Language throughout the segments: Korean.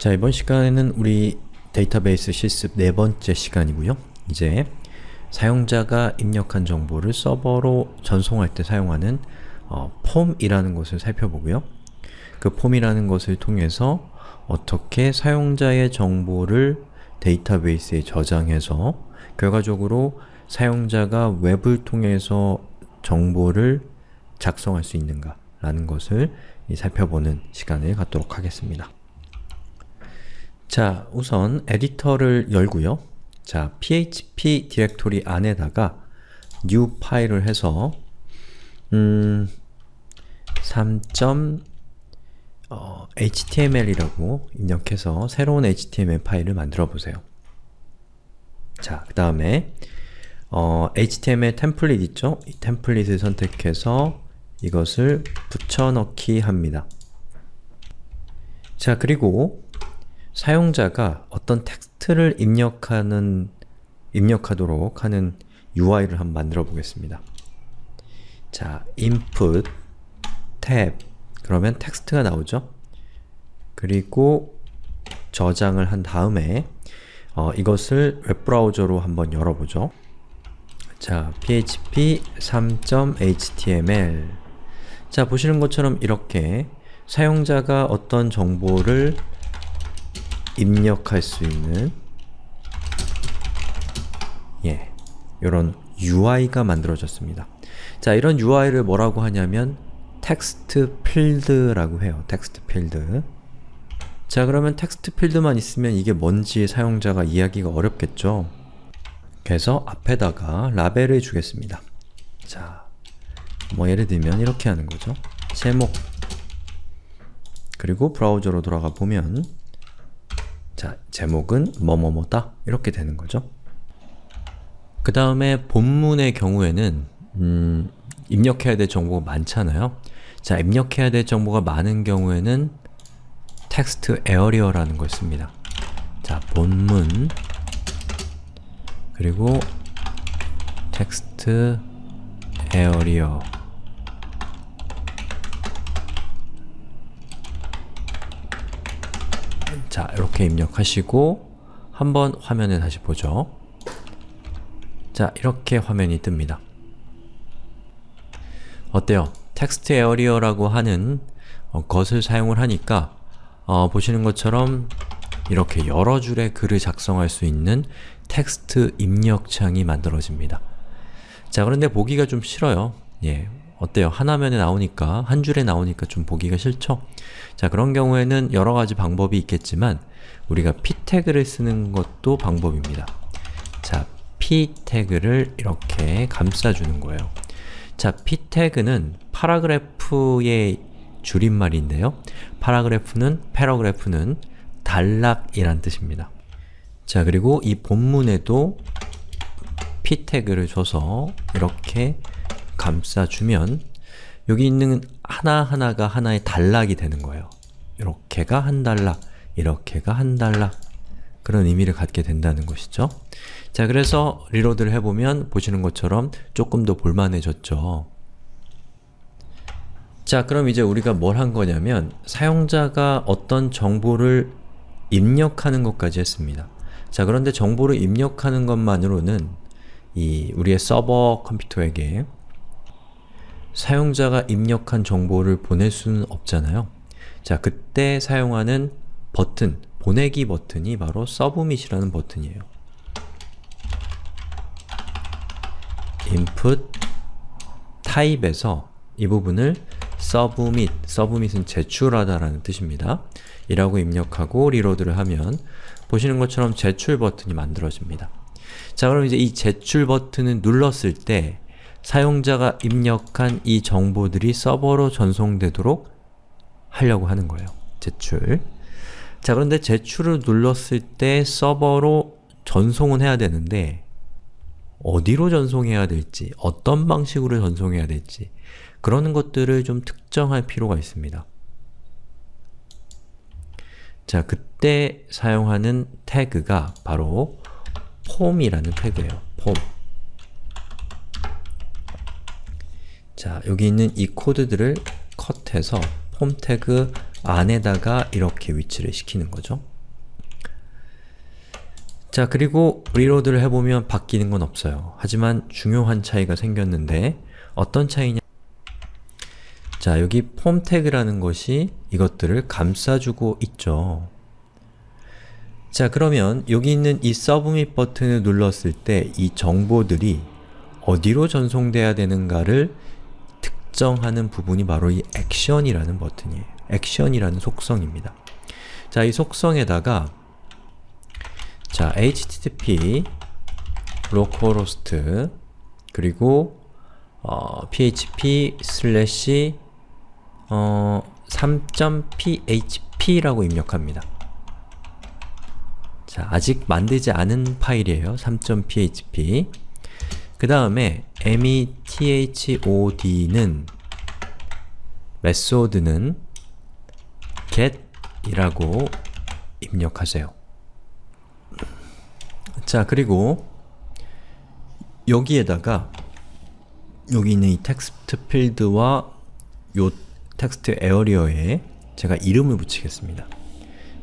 자, 이번 시간에는 우리 데이터베이스 실습 네 번째 시간이고요. 이제 사용자가 입력한 정보를 서버로 전송할 때 사용하는 어, 폼이라는 것을 살펴보고요. 그 폼이라는 것을 통해서 어떻게 사용자의 정보를 데이터베이스에 저장해서 결과적으로 사용자가 웹을 통해서 정보를 작성할 수 있는가 라는 것을 살펴보는 시간을 갖도록 하겠습니다. 자, 우선 에디터를 열고요. 자, php 디렉토리 안에다가 new 파일을 해서 음, 3. 어, 입력해서 새로운 html 파일을 만들어 보세요. 자, 그 다음에 어, HTML 템플릿 있죠? 이 템플릿을 선택해서 이것을 붙여넣기 합니다. 자, 그리고 사용자가 어떤 텍스트를 입력하는 입력하도록 하는 UI를 한번 만들어 보겠습니다. 자, input, tab 그러면 텍스트가 나오죠? 그리고 저장을 한 다음에 어, 이것을 웹브라우저로 한번 열어보죠. 자, php 3.html 자, 보시는 것처럼 이렇게 사용자가 어떤 정보를 입력할 수 있는 예, 이런 UI가 만들어졌습니다. 자, 이런 UI를 뭐라고 하냐면 텍스트 필드라고 해요. 텍스트 필드 자, 그러면 텍스트 필드만 있으면 이게 뭔지 사용자가 이해하기가 어렵겠죠? 그래서 앞에다가 라벨을 주겠습니다. 자, 뭐 예를 들면 이렇게 하는 거죠. 제목 그리고 브라우저로 돌아가 보면 자, 제목은 뭐뭐뭐다 이렇게 되는 거죠. 그 다음에 본문의 경우에는 음, 입력해야 될 정보가 많잖아요. 자, 입력해야 될 정보가 많은 경우에는 텍스트 에어리어라는 걸 씁니다. 자, 본문 그리고 text area 자, 이렇게 입력하시고 한번 화면을 다시 보죠. 자, 이렇게 화면이 뜹니다. 어때요? text area라고 하는 어, 것을 사용을 하니까 어, 보시는 것처럼 이렇게 여러 줄의 글을 작성할 수 있는 텍스트 입력창이 만들어집니다. 자, 그런데 보기가 좀 싫어요. 예, 어때요? 하나면에 나오니까, 한 줄에 나오니까 좀 보기가 싫죠? 자, 그런 경우에는 여러 가지 방법이 있겠지만 우리가 p 태그를 쓰는 것도 방법입니다. 자, p 태그를 이렇게 감싸주는 거예요. 자, p 태그는 paragraph의 줄임말인데요. paragraph는, paragraph는 단락이란 뜻입니다. 자, 그리고 이 본문에도 p 태그를 줘서 이렇게 감싸주면 여기 있는 하나하나가 하나의 단락이 되는 거예요. 이렇게가 한 단락, 이렇게가 한 단락 그런 의미를 갖게 된다는 것이죠. 자, 그래서 리로드를 해보면 보시는 것처럼 조금 더 볼만해졌죠. 자, 그럼 이제 우리가 뭘 한 거냐면 사용자가 어떤 정보를 입력하는 것까지 했습니다. 자, 그런데 정보를 입력하는 것만으로는 이 우리의 서버 컴퓨터에게 사용자가 입력한 정보를 보낼 수는 없잖아요. 자, 그때 사용하는 버튼, 보내기 버튼이 바로 submit이라는 버튼이에요. input type에서 이 부분을 submit, submit은 제출하다 라는 뜻입니다. 이라고 입력하고 reload를 하면 보시는 것처럼 제출 버튼이 만들어집니다. 자 그럼 이제 이 제출 버튼을 눌렀을 때 사용자가 입력한 이 정보들이 서버로 전송되도록 하려고 하는 거예요. 제출 자 그런데 제출을 눌렀을 때 서버로 전송은 해야 되는데 어디로 전송해야 될지, 어떤 방식으로 전송해야 될지 그러는 것들을 좀 특정할 필요가 있습니다. 자, 그때 사용하는 태그가 바로 폼이라는 태그예요. 폼. 자, 여기 있는 이 코드들을 cut해서 form 태그 안에다가 이렇게 위치를 시키는 거죠. 자 그리고 reload를 해보면 바뀌는 건 없어요. 하지만 중요한 차이가 생겼는데 어떤 차이냐 자 여기 폼 태그라는 것이 이것들을 감싸주고 있죠. 자 그러면 여기 있는 이 submit 버튼을 눌렀을 때 이 정보들이 어디로 전송돼야 되는가를 특정하는 부분이 바로 이 액션이라는 버튼이에요. 액션이라는 속성입니다. 자, 이 속성에다가 자, http localhost 그리고 어, php 슬래시 어, 3.php라고 입력합니다. 자, 아직 만들지 않은 파일이에요. 3.php 그 다음에 method는 method는 get 이라고 입력하세요. 자, 그리고 여기에다가 여기 있는 이 텍스트 필드와 요 text area에 제가 이름을 붙이겠습니다.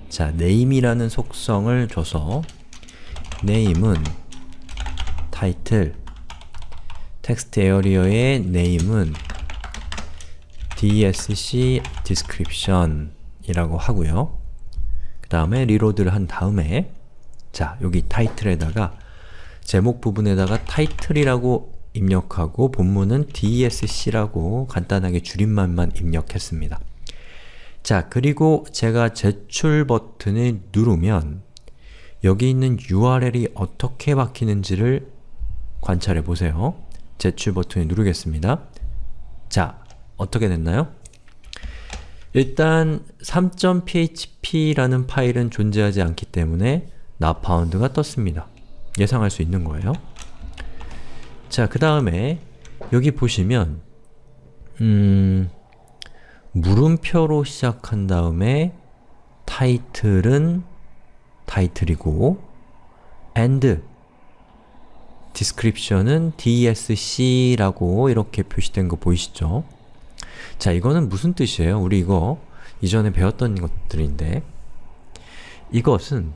자, name이라는 속성을 줘서 name은 title text area의 name은 dsc description 이라고 하고요. 그 다음에 reload를 한 다음에 자, 여기 타이틀에다가 제목 부분에다가 타이틀이라고 입력하고 본문은 dsc라고 간단하게 줄임말만 입력했습니다. 자, 그리고 제가 제출 버튼을 누르면 여기 있는 URL이 어떻게 바뀌는지를 관찰해 보세요. 제출 버튼을 누르겠습니다. 자, 어떻게 됐나요? 일단 3.php라는 파일은 존재하지 않기 때문에 found가 떴습니다. 예상할 수 있는 거예요. 자, 그 다음에 여기 보시면 음... 물음표로 시작한 다음에 타이틀은 타이틀이고 and description은 dsc라고 이렇게 표시된 거 보이시죠? 자, 이거는 무슨 뜻이에요? 우리 이거 이전에 배웠던 것들인데 이것은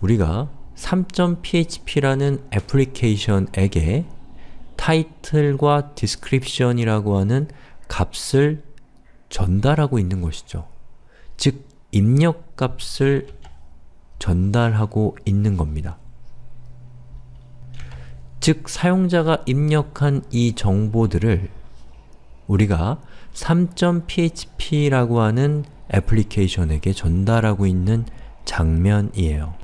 우리가 3.php라는 애플리케이션에게 타이틀과 description이라고 하는 값을 전달하고 있는 것이죠. 즉, 입력값을 전달하고 있는 겁니다. 즉, 사용자가 입력한 이 정보들을 우리가 3.php라고 하는 애플리케이션에게 전달하고 있는 장면이에요.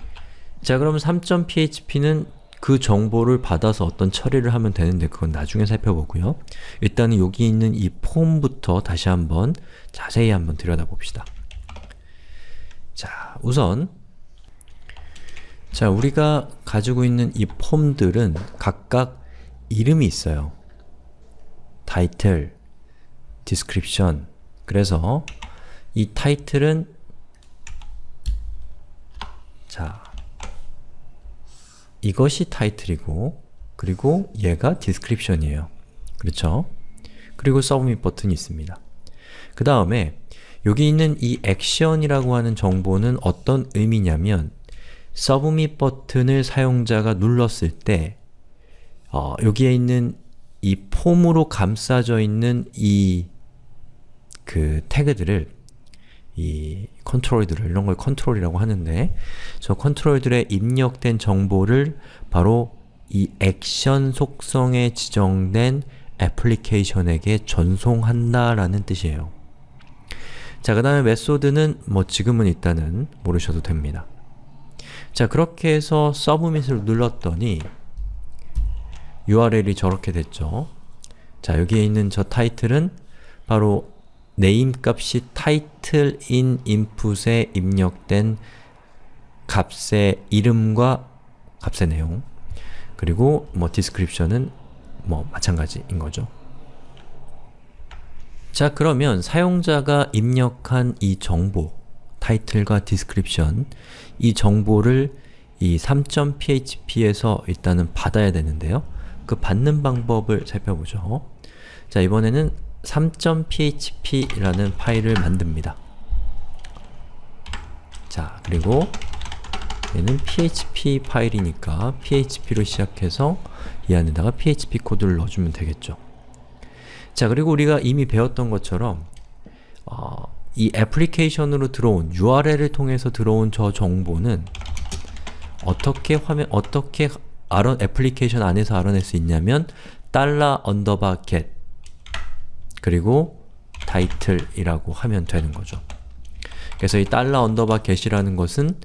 자, 그럼 3.php는 그 정보를 받아서 어떤 처리를 하면 되는데 그건 나중에 살펴보고요. 일단은 여기 있는 이 폼부터 다시 한번 자세히 한번 들여다봅시다. 자, 우선 자, 우리가 가지고 있는 이 폼들은 각각 이름이 있어요. 타이틀, description 그래서 이 타이틀은 자 이것이 타이틀이고 그리고 얘가 description이에요. 그렇죠? 그리고 submit 버튼이 있습니다. 그 다음에 여기 있는 이 action이라고 하는 정보는 어떤 의미냐면 submit 버튼을 사용자가 눌렀을 때 어, 여기에 있는 이 폼으로 감싸져 있는 이 그 태그들을 이 컨트롤들을 이런 걸 컨트롤이라고 하는데 저 컨트롤들에 입력된 정보를 바로 이 액션 속성에 지정된 애플리케이션에게 전송한다라는 뜻이에요. 자, 그 다음에 method는 뭐 지금은 일단은 모르셔도 됩니다. 자, 그렇게 해서 submit을 눌렀더니 URL이 저렇게 됐죠. 자, 여기에 있는 저 타이틀은 바로 name 값이 title인 input에 입력된 값의 이름과 값의 내용 그리고 뭐 description은 뭐 마찬가지인 거죠. 자 그러면 사용자가 입력한 이 정보 타이틀과 description 이 정보를 이 3.php에서 일단은 받아야 되는데요. 그 받는 방법을 살펴보죠. 자 이번에는 3.php라는 파일을 만듭니다. 자, 그리고 얘는 PHP 파일이니까 PHP로 시작해서 이 안에다가 PHP 코드를 넣어주면 되겠죠. 자, 그리고 우리가 이미 배웠던 것처럼 어, 이 애플리케이션으로 들어온 URL을 통해서 들어온 저 정보는 어떻게 화면 어떻게 알아, 애플리케이션 안에서 알아낼 수 있냐면 달러 underbar get 그리고 title이라고 하면 되는 거죠. 그래서 이 달러 underbar get이라는 것은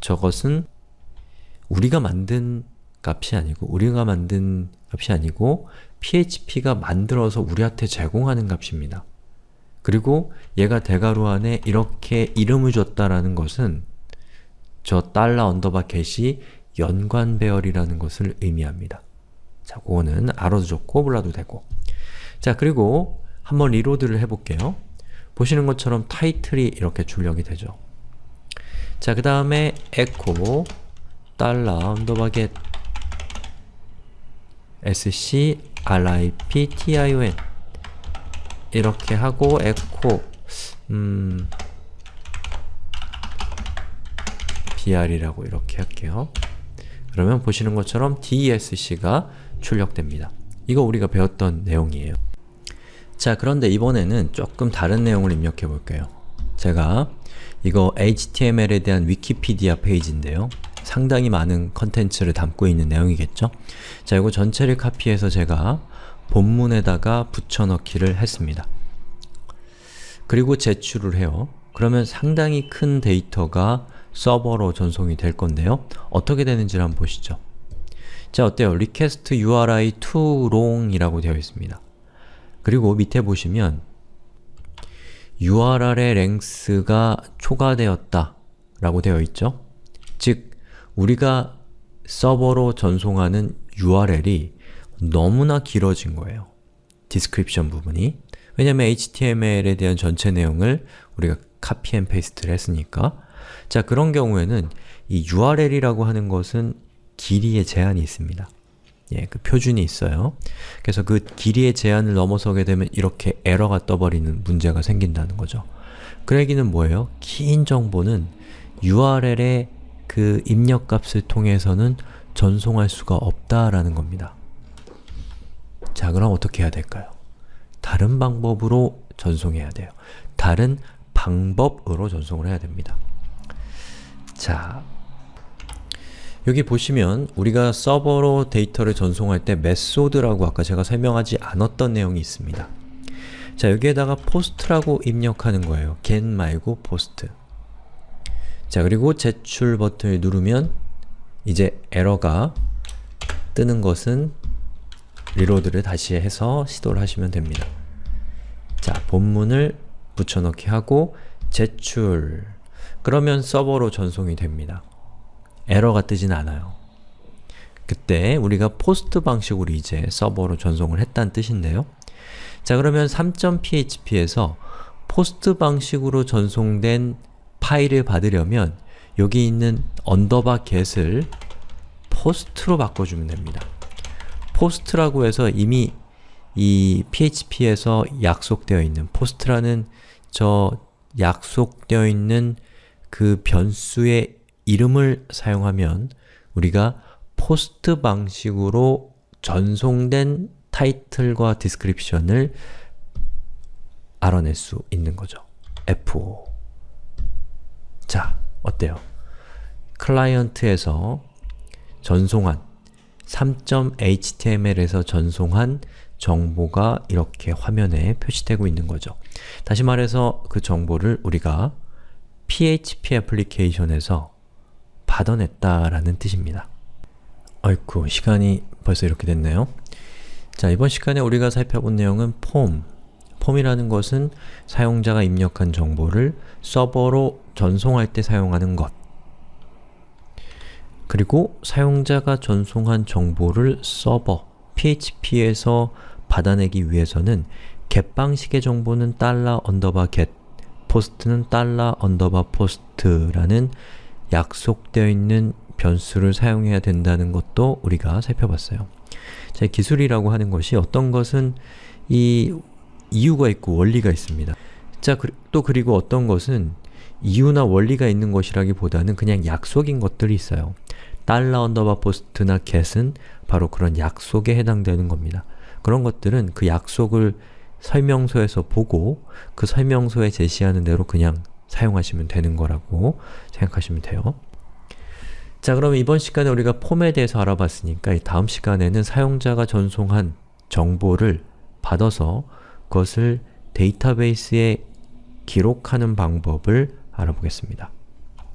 저것은 우리가 만든 값이 아니고 우리가 만든 값이 아니고 PHP가 만들어서 우리한테 제공하는 값입니다. 그리고 얘가 대괄호 안에 이렇게 이름을 줬다라는 것은 저 달러 underbar get이 연관 배열이라는 것을 의미합니다. 자, 그거는 알아도 좋고 몰라도 되고 자, 그리고 한번 reload를 해볼게요. 보시는 것처럼 타이틀이 이렇게 출력이 되죠. 자, 그 다음에 echo 달러 underbar get description 이렇게 하고 echo 음 br이라고 이렇게 할게요. 그러면 보시는 것처럼 DESC가 출력됩니다. 이거 우리가 배웠던 내용이에요. 자, 그런데 이번에는 조금 다른 내용을 입력해 볼게요. 제가 이거 HTML에 대한 위키피디아 페이지인데요. 상당히 많은 컨텐츠를 담고 있는 내용이겠죠? 자, 이거 전체를 카피해서 제가 본문에다가 붙여넣기를 했습니다. 그리고 제출을 해요. 그러면 상당히 큰 데이터가 서버로 전송이 될 건데요. 어떻게 되는지를 한번 보시죠. 자, 어때요? request URI to long이라고 되어 있습니다. 그리고 밑에 보시면 URL의 length가 초과되었다 라고 되어 있죠? 즉, 우리가 서버로 전송하는 URL이 너무나 길어진 거예요. description 부분이. 왜냐면 HTML에 대한 전체 내용을 우리가 copy and paste를 했으니까 자, 그런 경우에는 이 URL이라고 하는 것은 길이의 제한이 있습니다. 예, 그 표준이 있어요. 그래서 그 길이의 제한을 넘어서게 되면 이렇게 에러가 떠버리는 문제가 생긴다는 거죠. 그 얘기는 뭐예요? 긴 정보는 URL의 그 입력값을 통해서는 전송할 수가 없다라는 겁니다. 자, 그럼 어떻게 해야 될까요? 다른 방법으로 전송해야 돼요. 다른 방법으로 전송을 해야 됩니다. 자, 여기 보시면 우리가 서버로 데이터를 전송할 때 메소드라고 아까 제가 설명하지 않았던 내용이 있습니다. 자, 여기에다가 post라고 입력하는 거예요. get 말고 post. 자, 그리고 제출 버튼을 누르면 이제 에러가 뜨는 것은 reload를 다시 해서 시도를 하시면 됩니다. 자, 본문을 붙여넣기 하고 제출 그러면 서버로 전송이 됩니다. 에러가 뜨진 않아요. 그때 우리가 post 방식으로 이제 서버로 전송을 했다는 뜻인데요. 자 그러면 3.php에서 post 방식으로 전송된 파일을 받으려면 여기 있는 언더바 get을 포스트로 바꿔주면 됩니다. post라고 해서 이미 이 php에서 약속되어 있는 post라는 저 약속되어 있는 그 변수의 이름을 사용하면 우리가 post 방식으로 전송된 타이틀과 description을 알아낼 수 있는 거죠. F5 자, 어때요? 클라이언트에서 전송한 3.html에서 전송한 정보가 이렇게 화면에 표시되고 있는 거죠. 다시 말해서 그 정보를 우리가 PHP 애플리케이션에서 받아냈다라는 뜻입니다. 아이쿠, 시간이 벌써 이렇게 됐네요. 자, 이번 시간에 우리가 살펴본 내용은 폼, 폼이라는 것은 사용자가 입력한 정보를 서버로 전송할 때 사용하는 것 그리고 사용자가 전송한 정보를 서버, php에서 받아내기 위해서는 get 방식의 정보는 달러 언더바 get, 포스트는 달러 underbar post라는 약속되어 있는 변수를 사용해야 된다는 것도 우리가 살펴봤어요. 자, 기술이라고 하는 것이 어떤 것은 이 이유가 있고 원리가 있습니다. 자, 그, 또 그리고 어떤 것은 이유나 원리가 있는 것이라기보다는 그냥 약속인 것들이 있어요. 달러 underbar post나 get은 바로 그런 약속에 해당되는 겁니다. 그런 것들은 그 약속을 설명서에서 보고 그 설명서에 제시하는 대로 그냥 사용하시면 되는 거라고 생각하시면 돼요. 자 그럼 이번 시간에 우리가 폼에 대해서 알아봤으니까 다음 시간에는 사용자가 전송한 정보를 받아서 그것을 데이터베이스에 기록하는 방법을 알아보겠습니다.